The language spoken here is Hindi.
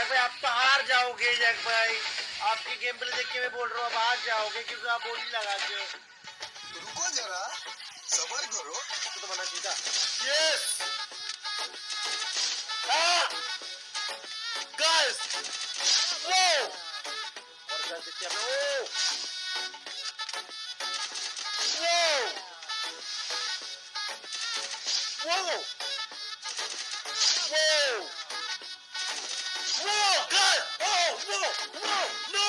जैक भाई आप तो हार जाओगे जैक भाई। आपकी गेम प्ले देख के मैं बोल रहा हूँ आप हार जाओगे क्योंकि आप बोली लगा के रुको जरा सबर करो। तो बना सीधा यस गाइस वो और गाइस देखिए आपने वो वो वो no.